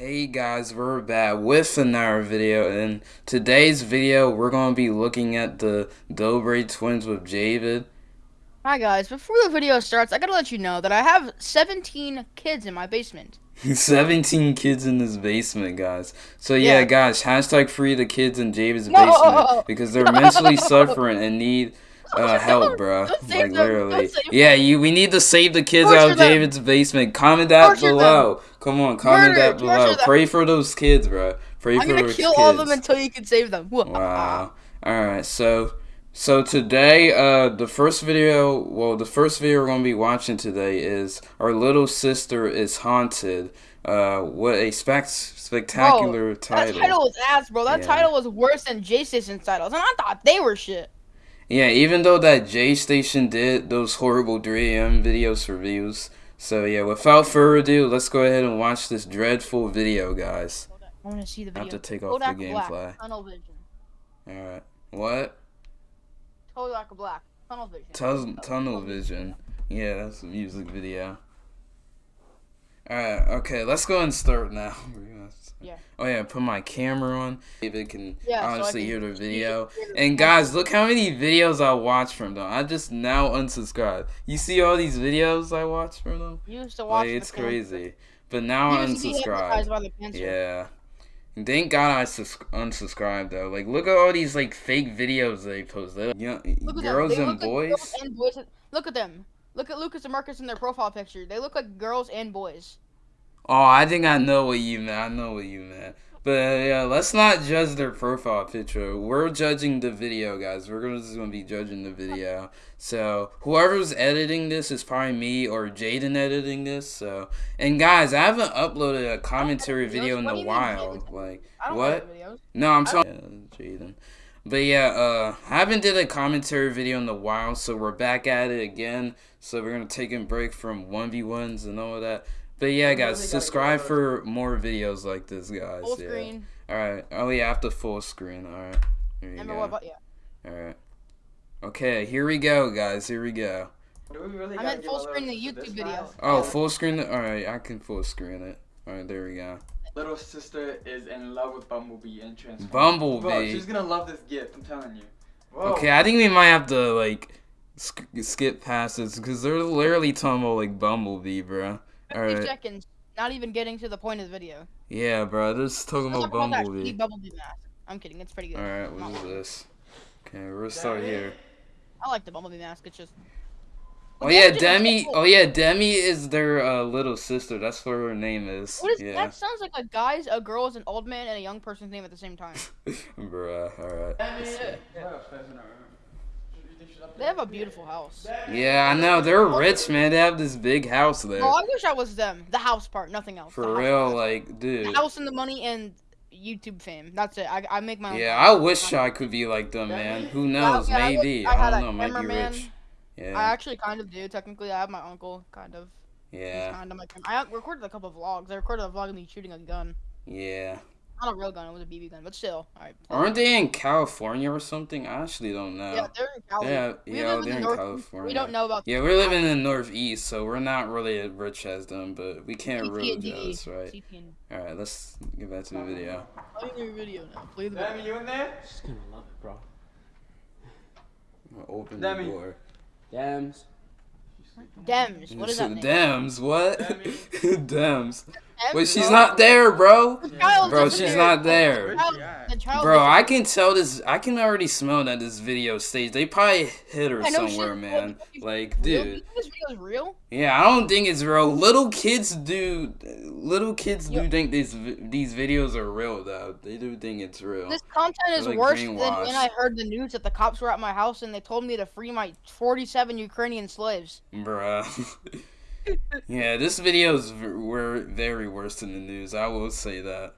Hey guys, we're back with another video. In today's video, we're going to be looking at the Dobre twins with Javid. Hi guys, before the video starts, I gotta let you know that I have 17 kids in my basement. 17 kids in this basement, guys. So yeah, Yeah. guys, hashtag free the kids in Javid's No! basement because they're mentally suffering and need uh, help, bro. Like literally. Yeah, you. We need to save the kids Torture out of them. David's basement. Comment that Torture them. below. Come on, comment Murder, that below. them. Pray for those kids, bro. Pray I'm for gonna kill kids. all of them until you can save them. Wow. All right. So so today uh the first video, well the first video we're going to be watching today is our little sister is haunted. Uh what a spec- spectacular That title. That title was ass, bro. That Yeah. title was worse than J Station's titles, and I thought they were shit. Yeah, even though that J Station did those horrible 3am videos for views. So yeah, without further ado, let's go ahead and watch this dreadful video, guys. I want to see the video. I video. have to take off Kodak the gamefly. gameplay. Tunnel vision. All right. What? Kodak Black. Tunnel vision. Tun- tunnel vision. Yeah, that's a music video. Alright, okay, let's go and start now. Yeah. Oh yeah, put my camera on. David can Yeah, so honestly can hear the video. And guys, look how many videos I watch from them. I just now unsubscribed. You see all these videos I watch from them? You used to watch. Like, it's crazy. But now I You used to be hypnotized unsubscribed. Yeah. And Thank God I unsubscribed though. Like, look at all these like fake videos they post. They, you know, Look at girls them. They and look like girls and boys. Look at them. Look at Lucas and Marcus in their profile picture. They look like girls and boys. Oh, I think I know what you meant. I know what you meant. But uh, yeah, let's not judge their profile picture. We're judging the video, guys. We're gonna just gonna be judging the video. So whoever's editing this is probably me or Jaden editing this. So and guys, I haven't uploaded a commentary video in What a do you mean, while. Like what? No, I'm sorry, yeah, Jaden. But yeah, uh, I haven't did a commentary video in a while, so we're back at it again. So we're gonna take a break from one v ones and all of that. But yeah, guys, subscribe for more videos like this, guys. Full yeah. screen. All right. Oh yeah, after full screen. All right. Here you Remember go. what? But yeah. All right. Okay, here we go, guys. Here we go. Do we really I gotta meant full screen little- the YouTube video. guy's Oh, full screen. All right, I can full screen it. All right, there we go. Little sister is in love with Bumblebee and Transformers. Bumblebee. Bro, she's gonna love this gift. I'm telling you. Whoa. Okay, I think we might have to like sk- skip past this because they're literally talking about like Bumblebee, bro. All 50 right. seconds. Not even getting to the point of the video. Yeah, bro. They're just talking Let's about talk Bumblebee. sweet Bumblebee mask. I'm kidding. It's pretty good. All right, what is this? Okay, we'll start here. I like the Bumblebee mask. It's just. Oh They yeah, Demi. Oh yeah, Demi is their uh, little sister. That's what her name is. What is yeah. that? Sounds like a guy's, a girl's, an old man, and a young person's name at the same time. Bruh, alright. They have a beautiful house. Yeah, I know. They're rich, man. They have this big house there. Oh, I wish I was them. The house part, nothing else. For real, like, dude. The house and the money and YouTube fame. That's it. I, I make my own. Yeah. I wish I could be like them, man. Who Yeah, knows? yeah, Maybe. I I don't know. Might be rich. I actually kind of do. Technically, I have my uncle, kind of. He's Yeah. kind of I recorded a couple of vlogs. I recorded a vlog of me shooting a gun. Yeah. Not a real gun. It was a BB gun, but still. All right. Aren't they in California or something? I actually don't know. Yeah, they're in Cali. Yeah, We yeah, live they're the in California. We don't know about. Yeah, we're living in the Northeast, so we're not really as rich as them, but we can't really CP&D. jealous, right? CP&D. Alright, let's get back to the video. Play your video now. Play the Demi, video. you in there? She's gonna love it, bro. Open Demi. the door. Dams. Dems. What is that? name? Dems, what? Demi. Dems. Dems, Wait, she's not there, bro. The child Bro, disappeared. she's not there. The child, Where's she at? the child Bro, I can tell this. I can already smell that this video stage. They probably hit her somewhere, man. Like, Real? Dude. this real? Yeah, I don't think it's real. Little kids do. Little kids do Yeah. think these these videos are real, though. They do think it's real. This content is like worse than when I heard the news that the cops were at my house and they told me to free my 47 Ukrainian slaves. Bruh. yeah, this video is were very worse than the news. I will say that.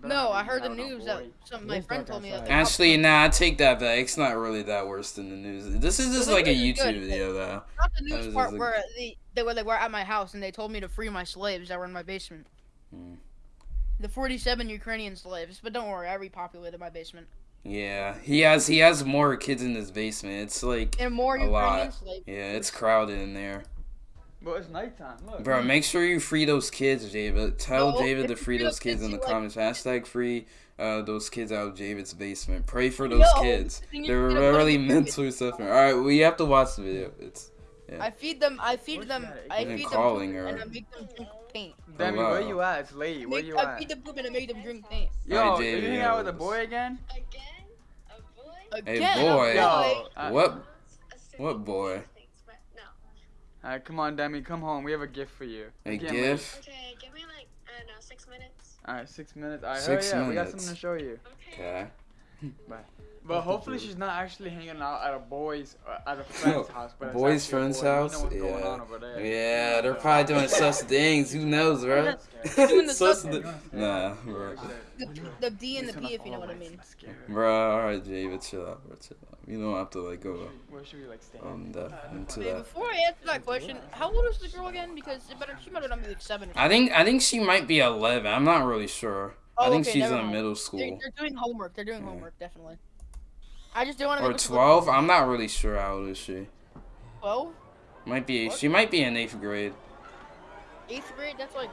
No, I heard the No, no, news that boy. some my friend told me that. outside. Actually, were- nah, I take that back. It's not really that worse than the news. This is just like a YouTube good. video, though. not the news was part just where they, they were they were at my house and they told me to free my slaves that were in my basement. Hmm. The 47 Ukrainian slaves, but don't worry, I repopulated my basement. Yeah, he has he has more kids in his basement. It's like And more A Ukrainian lot. slaves. yeah, it's crowded in there. Well, it's nighttime. Look. Bro, make sure you free those kids, David. Tell No, David to free free those those kids kids, in the you, like- comments. Hashtag free uh, those kids out of David's basement. Pray for those No, kids. They're to put it really in the mentally suffering. All right, we have to watch the video. It's I feed them. I feed Where's them. that? I You're feed them calling poop her. and I make them drink paint. Demi, wow. where you at? It's late. Where Make- you I at? I feed them poop and I make them drink paint. Yo, Alright, you Jamie, hang out with a boy again? Again? A boy? Hey, Again, boy. Yo, uh, What? What boy? Things, but no. Alright, come on, Demi, come home. We have a gift for you. A It's getting late. gift. Okay, give me like, I don't know, six minutes. Alright, six minutes. Alright, Six hurry up. We got something to show you. Okay. Okay. But hopefully she's not actually hanging out at a boy's, uh, at a friend's house. But Boy's friend's boy. You know house? what's going Yeah. on over there. Yeah, they're probably doing sus things. Who knows, bro? Doing the Sus sus- th- Nah, bro. the, the D and the P, if you know what I mean. scare. Bro, alright, David, chill out, bro, chill out. You don't have to like go Where should we like stand? on the into that. before I answer that question, how old is the girl again? Because it better, she might not be like seven. Or I think I think she might be 11. I'm not really sure. I Oh, think okay, she's in mind. middle They're, school they're doing homework. They're doing Yeah. homework, definitely. I just don't want to. or 12. I'm not really sure how old is she. Twelve, Might be What? she might be in eighth grade. eighth grade. That's like.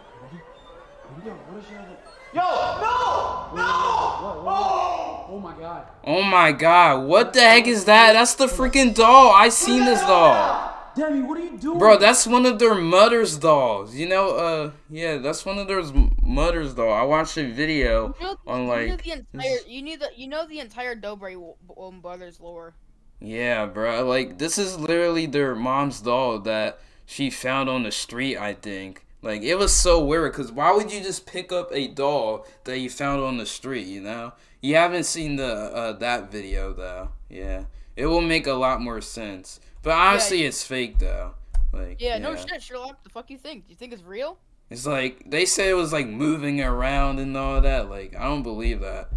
Yo, no! No! Oh my god. Oh my god, what the heck is that? That's the freaking doll. I seen this doll. Demi, what are you doing? Bro, that's one of their mother's dolls. You know, uh, yeah, that's one of their mother's though. I watched a video You know, on you like, the entire. You need the. You know the entire Dobre um, brothers lore. yeah, bro, like this is literally their mom's doll that she found on the street. I think. Like it was so weird because why would you just pick up a doll that you found on the street? You know, you haven't seen the uh, that video though. Yeah, it will make a lot more sense. But honestly, it's fake though. Like Yeah, no shit, Sherlock. The fuck you think? Do you think it's real? It's like they say it was like moving around and all that. Like I don't believe that.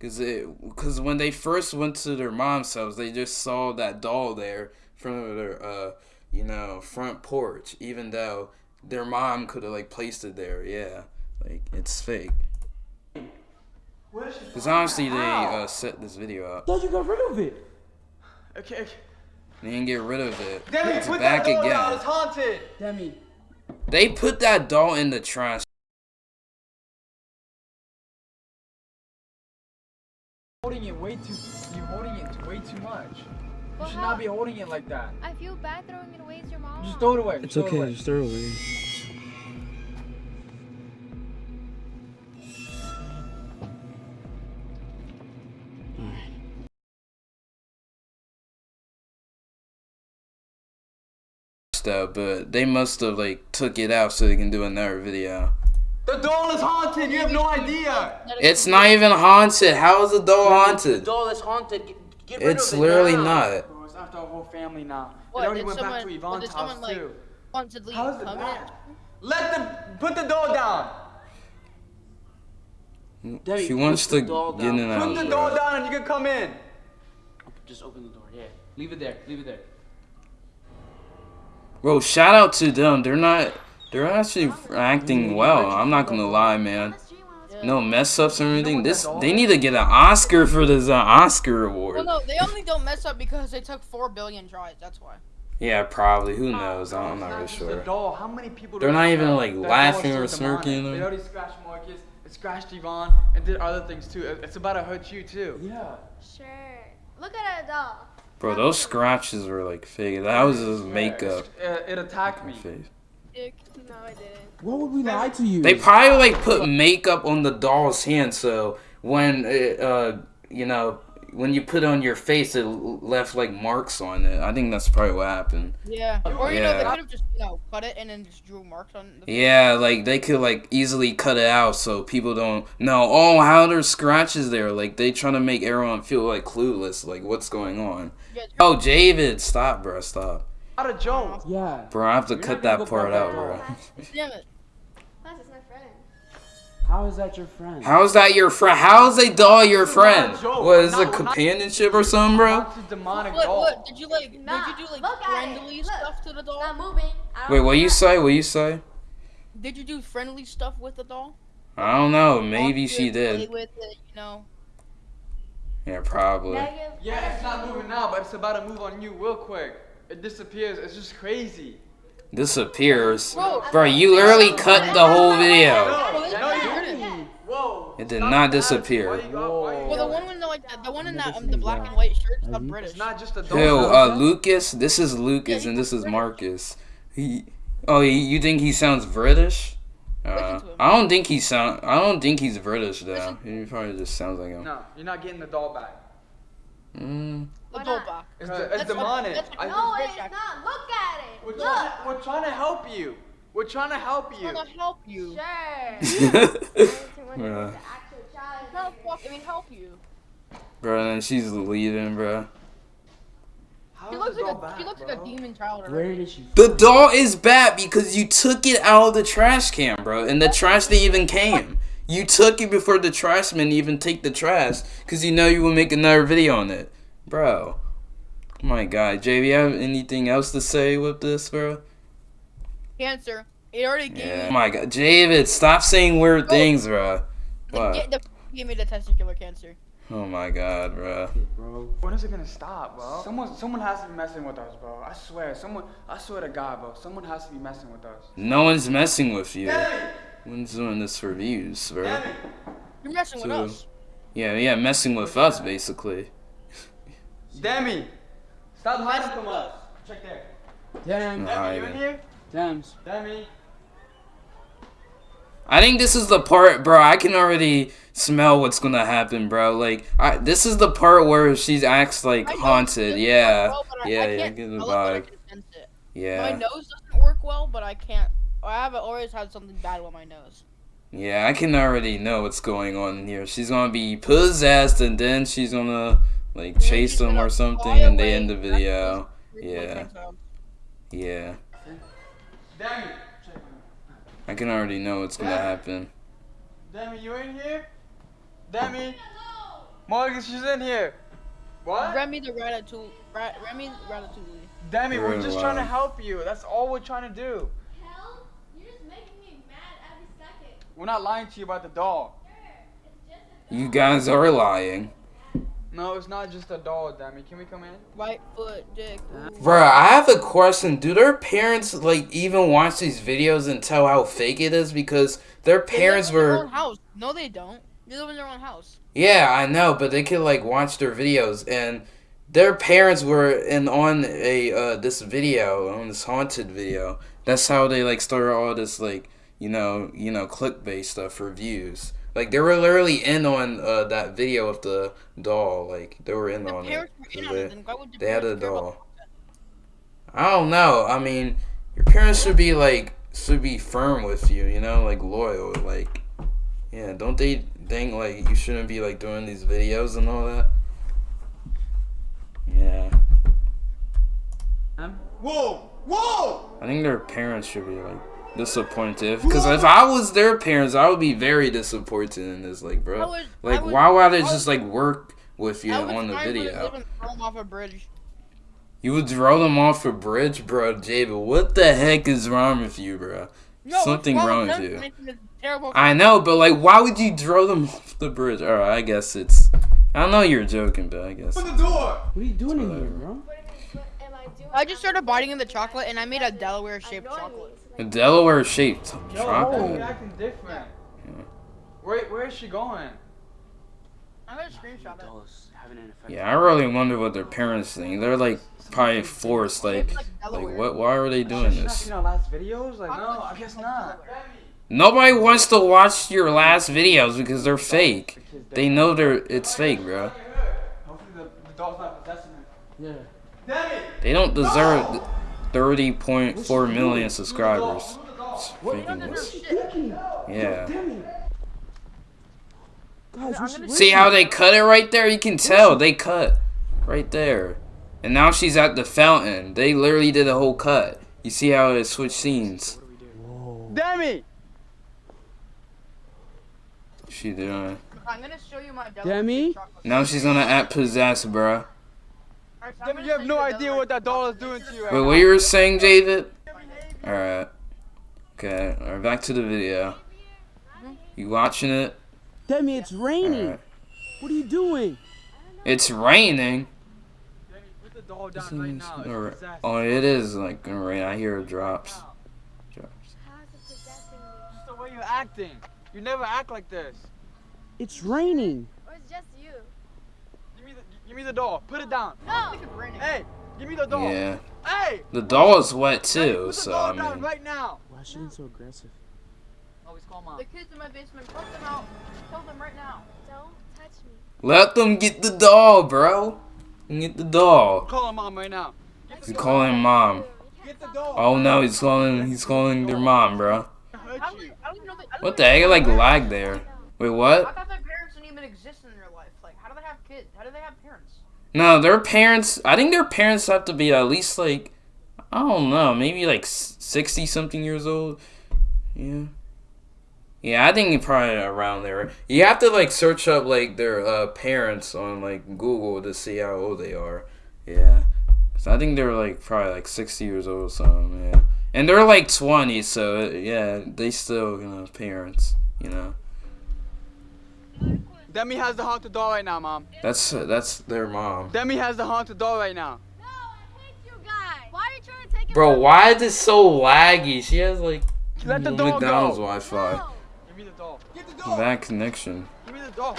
Cause it, cause when they first went to their mom's house, they just saw that doll there from their, uh, you know, front porch. Even though their mom could have like placed it there. Yeah, like it's fake. Cause honestly, they uh, set this video up. thought you got rid of it. Okay, okay. They didn't get rid of it. Demi, It's put back that door again. down. It's haunted. Demi. They put that doll in the trash. Holding it way too. You holding it way too much. You should how- not be holding it like that. I feel bad throwing it away. It's your mom. Just throw it away. It's throw it okay, away. just throw it away. Stuff, but they must have like took it out so they can do another video. The doll is haunted. You have no idea. It's not even haunted. How is the doll haunted? The doll is haunted. Get, get rid It's of it literally now. not. Bro, it's after our whole family now. What, It already did went back to someone- Yvonne's did house someone, like- too. Want to leave How's it permanent? Let them put the doll down. Demi, She wants put the to doll get in down. and Put the bro. doll down and you can come in. Just open the door. Yeah. Leave it there. Leave it there. Bro, shout out to them. They're not. They're actually acting well. I'm not gonna lie, man. No mess ups or anything. This they need to get an Oscar for this uh, Oscar Well, award. no, they only don't mess up because they took four billion tries. That's why. Yeah, probably. Who knows? I'm not really sure. doll. How many people? They're not even, like, laughing or smirking, demonic? you They know? already scratched Marcus. It scratched Yvonne and did other things too. It's about to hurt you too. Yeah. Sure. Look at it doll. Bro, those scratches were like fake. That was just Yeah, makeup. it's- It, it attacked me. Face. No, I didn't. Why would we lie to you? They probably like put makeup on the doll's hand, so when it, uh, you know, when you put it on your face, it left like marks on it. I think that's probably what happened. Yeah. Or you know, they could have just you know cut it and then just drew marks on. The Yeah, like they could like easily cut it out so people don't know. Oh, how there's scratches there? Like they trying to make everyone feel like clueless, like what's going on. You guys- Oh, David, stop, bro, stop, Not a joke. Yeah. bro. I have to You're cut that part out, bro. Damn it. Plus, it's my friend. How is that your friend? How is that your friend? How is a doll your friend? not a joke. What is Not- it, companionship or something, bro? It's a demonic What? doll. What? Did you like? Nah, did you do like look friendly stuff to the doll? Not moving. Wait, what you say? What you say? Did you do friendly stuff with the doll? I don't know. Maybe she did. with it, you know. Yeah, probably. Yeah, it's not moving now, but it's about to move on you real quick. It disappears. It's just crazy. disappears. Bro, Bro, you literally cut the whole video. bro, this No, is you weird. didn't. Whoa. It did Stop not disappear. Got- Well, the one with the like the, the one in that um, the black and white shirt is not British. It's not just a Who? dog. Uh, Lucas. This is Lucas, Yeah, and this he's is British. Marcus. He. Oh, he, you think he sounds British? Uh, Listen to him. I don't think he sound. I don't think he's British though. Listen. He probably just sounds like him. No, you're not getting the doll back. Mm. The doll back. It's, de- it's demonic. that's what- No, it's not. Look at it. we're, Look. trying to, we're trying to help you. We're trying to help you. I'm gonna help you. Sure. Bruh. The actual child. No, fuck, I mean help you. Bro, and she's leading, bro. How He looks like a back, he looks bro? like a demon child. Where did she? The doll is bad because you took it out of the trash can, bro. And the trash they even came. You took it before the trash man even take the trash because you know you will make another video on it. Bro. Oh my god. JV, you have anything else to say with this, bro? Cancer. It already gave Yeah. Oh my god. David, stop saying weird Bro. things, bro. The, What? the, gave me the testicular cancer. Oh my god, bro. Bro. When is it gonna stop, bro? Someone, someone has to be messing with us, bro. I swear, someone, I swear to God, bro. Someone has to be messing with us. No one's messing with you. Demi, One's doing this for views, bro. Demi, You're messing with us. Yeah, yeah, messing with us, basically. Demi, stop hiding from us. Check there. Damn. No. Demi, you in here? Damn. Demi. I think this is the part, bro. I can already smell what's gonna happen, bro. Like, I, this is the part where she's acts like I haunted. this Yeah, well, but I- yeah, I yeah. can't Get the smell it, but I vibe. can sense it. My Yeah, nose doesn't work well, but I can't. I have always had something bad with my nose. yeah. I can already know what's going on here. She's gonna be possessed, and then she's gonna like chase them or something, and they end the video. Yeah. Yeah, Demi. Check. I can already know what's gonna happen. Demi, you in here? Demi. Morgan, she's in here. What? Remy the Ratatouille. Ra- Remy Ratatouille. Demi, we're Really just trying to help you. That's all we're trying to do. Hell, you're just making me mad every second. We're not lying to you about the doll. Sure. It's just a You guys are lying. No, it's not just a doll, Demi. Can we come in? Right foot, dick. Bro, I have a question. Do their parents like even watch these videos and tell how fake it is? Because their parents live in their were own house. No, they don't. They live in their own house. Yeah, I know, but they could like watch their videos and their parents were in on a uh this video, on this haunted video. That's how they like started all this like, you know, you know, clickbait stuff for views. Like they were literally in on uh that video of the doll, like they were in The on it. were in So on it. they- Then why would the they had a doll. I don't know. I mean, your parents should be like should be firm with you, you know, like loyal, like yeah, don't they think like you shouldn't be like doing these videos and all that? Yeah. Whoa! Whoa! I think their parents should be like disappointed because if I was their parents, I would be very disappointed in this. Like, bro, would- like would- why would I I just like work with you on the video? live and off a bridge. You would throw them off a bridge, bro. David, what the heck is wrong with you, bro? No, Something wrong with you. making this Terrible. I know, but like, why would you throw them off the bridge? All right, I guess it's. I know you're joking, but I guess. Open the door! What are you doing in here, bro? What, what am I doing? I just started biting in the chocolate and I made a I'm Delaware shaped chocolate. Me. Delaware shaped Yo, you're chocolate. acting different. Yeah. Where, where is she going? I'm gonna screenshot it. Dolls having an effect. Yeah, I really wonder what their parents think. They're like probably forced. Like, like what? Why are they doing She's not this? seen our last videos? Like, no, I guess not. Nobody wants to watch your last videos because they're fake. They know they're it's fake, bro. Hopefully the, the dog's not possessing her. Yeah. They don't deserve 30.4 million subscribers. It's You freaking don't nuts. deserve shit. Yeah. Guys, I'm what's gonna- See how they cut it right there? You can tell they cut right there. And now she's at the fountain. They literally did a whole cut. You see how it switched scenes? Demi! She doing. I'm gonna show you my Delaware Demi? Now she's gonna act possessed, bruh. Alright, I'm Demi, gonna you have no idea what that doll is doing to you right Wait, what you were saying, David? Alright. Okay, alright, back to the video. You watching it? Demi, it's raining. Alright. What are you doing? It's raining. Demi, put the doll down right now. It's Alright. possessed. Oh, it is like right. I hear it drops. Drops. How's it possessing? Just the way you're acting. You never act like this. It's raining. Or it's just you? Give me the, give me the doll. Put it down. No! Hey, give me the doll. Yeah. Hey. The doll is wet Daddy, too, put the so doll I down mean. right now. Why is she being so aggressive? Oh, Always call mom. The kids in my basement, put them out. Kill them right now. Don't touch me. Let them get the doll, bro. Get the doll. Call him mom right now. He's calling mom. Get the doll. Oh no, he's calling. He's calling their mom, bro. Hurt How do you. they, I don't even know they, I don't What the heck? know Like lag there. Wait, I what? thought their parents didn't even exist in their life. Like, how do they have kids? How do they have parents? No, their parents. I think their parents have to be at least like, I don't know, maybe like sixty something years old. Yeah. Yeah, I think probably around there. You have to like search up like their uh, parents on like Google to see how old they are. Yeah. So I think they're like probably like sixty years old or something. Yeah. And they're like twenty, so yeah, they still you know parents. You know. Demi has the haunted doll right now, mom. That's that's their mom. Demi has the haunted doll right now. No, I hate you guys! Why are you trying to take it Bro, why is it so laggy? She has like Let the doll McDonald's go. Wi-Fi. No. Give me the doll. Get the doll. Bad connection. Give me the doll.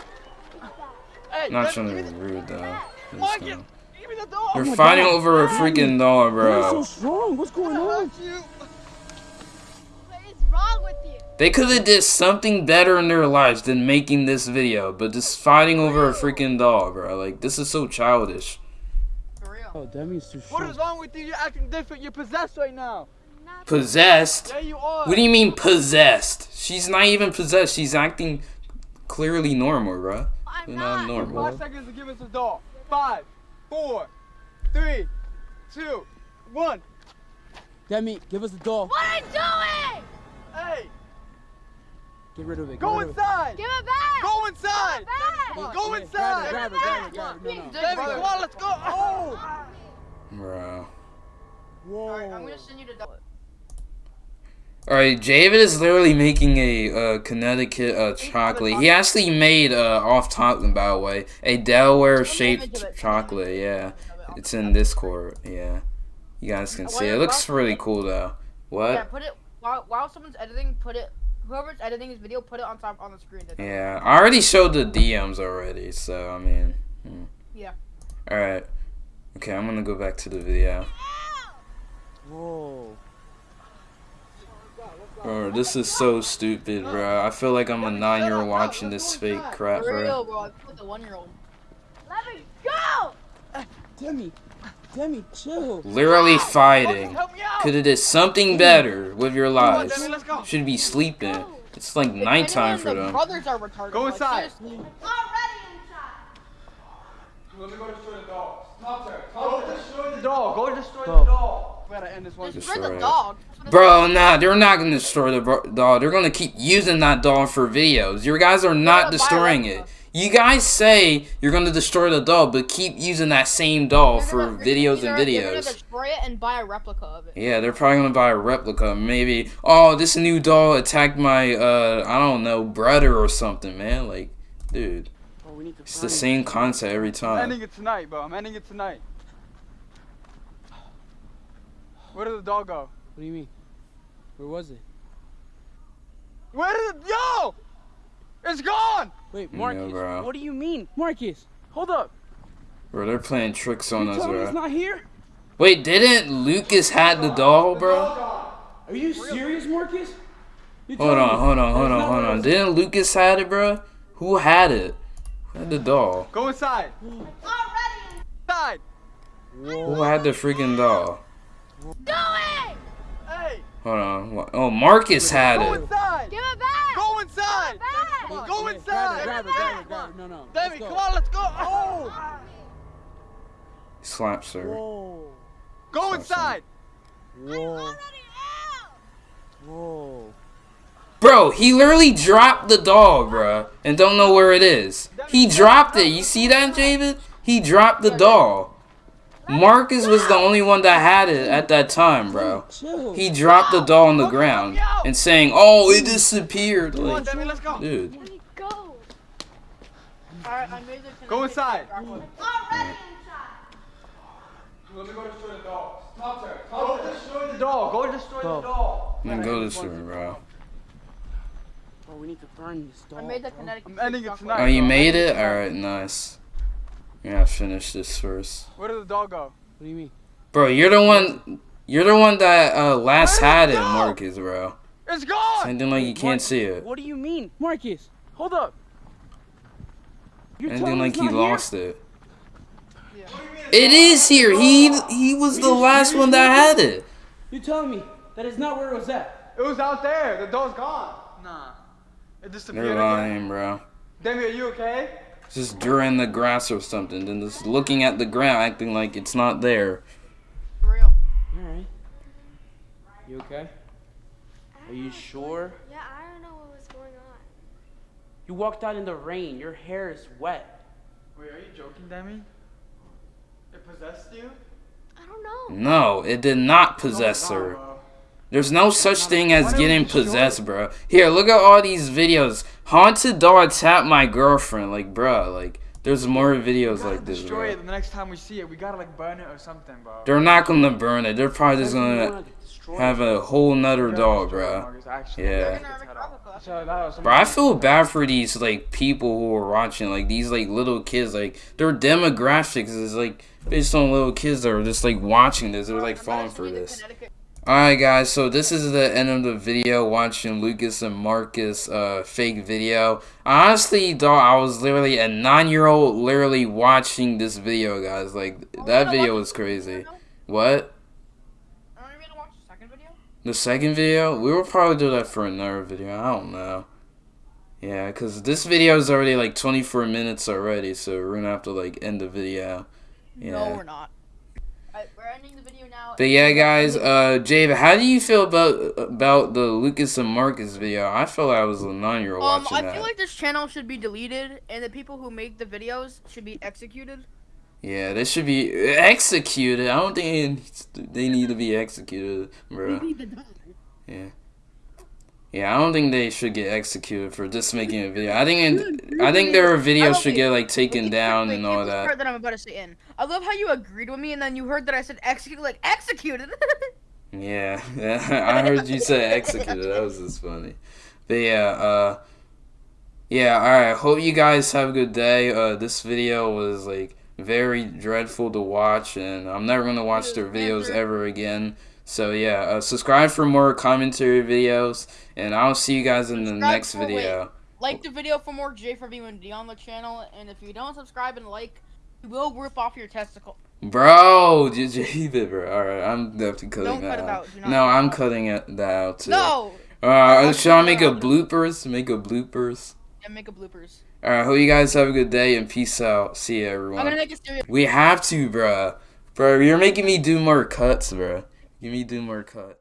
Hey, Not let- trying to be rude though. the- Just, Mark, uh, give give me the doll. You're my fighting God. over a freaking doll, Why are so bro. strong? What's going on? Hurt you. What is wrong with you? They could have did something better in their lives than making this video, but just fighting over a freaking doll, bro. Like this is so childish. For real. Oh, Demi's too What strong. is wrong with you? You're acting different. You're possessed right now. Possessed? Yeah, you are. What do you mean possessed? She's not even possessed. She's acting clearly normal, bro. I'm Not not. normal. Five seconds to give us the doll. Five, four, three, two, one. Demi, give us the doll. What are you doing? Hey, Get rid of it. Get go rid it. inside. Give it back! Go inside. back! Go inside. Grab it, grab it, grab it, grab it. No, no. Demi, come on, let's go. Oh. Bro. Alright, I'm Whoa. gonna send you to doll. Alright, David is literally making a uh, Connecticut uh, chocolate. He actually made, uh, off topic by the way, a Delaware shaped chocolate. Yeah, it's in Discord. Yeah, you guys can see. It looks really cool though. What? Yeah, What? put it while while someone's editing. Put it. Whoever's editing this video, put it on top on the screen. Yeah, I already showed the DMs already, so I mean. hmm. Yeah. Alright. Okay, I'm gonna go back to the video. Whoa. Bro, this is so stupid, bro. I feel like I'm a nine year old watching this fake crap, For bro. real, bro. I put the one year old. Let me go! Demi. Demi, chill. Literally fighting. Help me out. Could have did something better with your Come on, lives. Demi. Should be sleeping. It's like If nighttime anyone, for the them. brothers are retarded. Go inside. seriously. Already inside! Let me go destroy the dog. Stop her. Go destroy the doll. Go destroy Go. the doll. We gotta end this one. Destroy Destroy the dog. That's what it Bro, nah, they're not gonna destroy the bro- doll. They're gonna keep using that dog for videos. Your guys are not destroying one, it. Though. You guys say you're gonna destroy the doll, but keep using that same doll They're for gonna- videos and gonna- They're gonna videos. destroy it and buy a replica of it. Yeah, they're probably gonna buy a replica. Maybe, oh, this new doll attacked my, uh, I don't know, brother or something, man. Like, dude, Oh, we need to it's the same concept every time. I'm time. ending it tonight, bro. I'm ending it tonight. Where did the doll go? What do you mean? Where was it? Where did it? Yo! It's gone! Wait, Yeah, Marcus. bro. what do you mean? Marcus, hold up. Bro, they're playing tricks on You us, telling me it's not here? Wait, didn't Lucas had the doll, bro? Are you serious, Marcus? You Hold on, hold on, hold on, hold on. it Didn't Lucas had it, bro? Who had it? Who had the doll? Go inside. Already Inside. Who had the freaking doll? Do it! Hey, Hold on. Oh, Marcus had it. go it. inside. Give it back! Go inside. back! Was? Go inside. Grab it, grab it, grab it, grab. No, no. let's go. come on, let's go. Oh! Slaps her. Whoa. Go inside. Whoa. Already out! Whoa. Bro, he literally dropped the doll, bro, and don't know where it is. He dropped it. You see that, David? He dropped the doll. Marcus was the only one that had it at that time, bro. He dropped the doll on the ground and saying, "Oh, it disappeared." Come on, Like, Demi, let's go. dude. Go! Alright, I made the Go inside. Already inside! Let me go destroy the doll. Talk to her. Talk go destroy the doll. Go destroy Go. the doll. Then go this way, bro. Bro, we need to burn this doll. I made the kinetic. I'm ending it tonight. Oh, you made it? Alright, nice. We gotta finish this first. Where did the dog go? What do you mean? Bro, you're the one. You're the one that uh, last had it, it go? Marcus, bro. It's gone. Acting like you can't What- see it. What do you mean? Marcus, hold up. You're Acting telling like us he not here? lost it. It is here. He he was the last one that had it. You're telling me that is not where it was at? It was out there. The doll's gone. Nah. It disappeared. They're again. bro. Demi, are you okay? Just during the grass or something, then just looking at the ground, acting like it's not there. For real. Alright. You okay? Are you sure? Yeah, I don't know what was going on. You walked out in the rain. Your hair is wet. Wait, are you joking, Demi? It possessed you? I don't know. No, it did not oh possess No, her. Bro. There's no such thing as getting possessed, bro. Here, look at all these videos. Haunted dog tap my girlfriend. Like, bro, like, there's more videos like this, destroy bro. it the next time we see it. We gotta like burn it or something, bro. They're not gonna burn it. They're probably just gonna have a whole nother We gotta doll, destroy it, bro. Yeah. Let's They're get gonna its head make off. replica. So that was Bro, I feel bad for these like people who are watching, like these like little kids, like their demographics is like based on little kids that are just like watching this. They're like falling for this. Alright guys, so this is the end of the video watching Lucas and Marcus uh fake video. I honestly thought I was literally a nine year old literally watching this video guys. Like Are that video was crazy. What? Are we gonna watch the second video? The second video? We will probably do that for another video. I don't know. Yeah, because this video is already like 24 minutes already, so we're gonna have to like end the video. Yeah. No, we're not. But yeah, guys, uh, Jave, how do you feel about about the Lucas and Marcus video? I feel like I was a nine-year-old Um, watching I that. feel like this channel should be deleted, and the people who make the videos should be executed. yeah, they should be executed. I don't think they need to be executed, bro. Yeah. Yeah, I don't think they should get executed for just making a video. I think it, I think their videos should get like taken Wait, down wait, and all that. Part that I'm about to say in. I love how you agreed with me, and then you heard that I said execute, like executed. Yeah, I heard you say executed. That was just funny. But yeah, uh, yeah. All right. Hope you guys have a good day. Uh, this video was like very dreadful to watch, and I'm never gonna watch their videos ever again. So yeah, uh, subscribe for more commentary videos, and I'll see you guys in the Subscribe next for- wait. video. like the video for more J for and D on the channel, and if you don't subscribe and like, we will rip off your testicle. Bro, leave it. All right, I'm definitely cutting Don't that cut it out. out. No, I'm out. cutting it that out too. No. Uh, should I make a bloopers? Make a bloopers. And make a bloopers. Alright, hope you guys have a good day and peace out. See ya, I'm gonna everyone. make a serious. We have to, bruh. Bro, you're making me do more cuts, bruh. Give me do more cuts.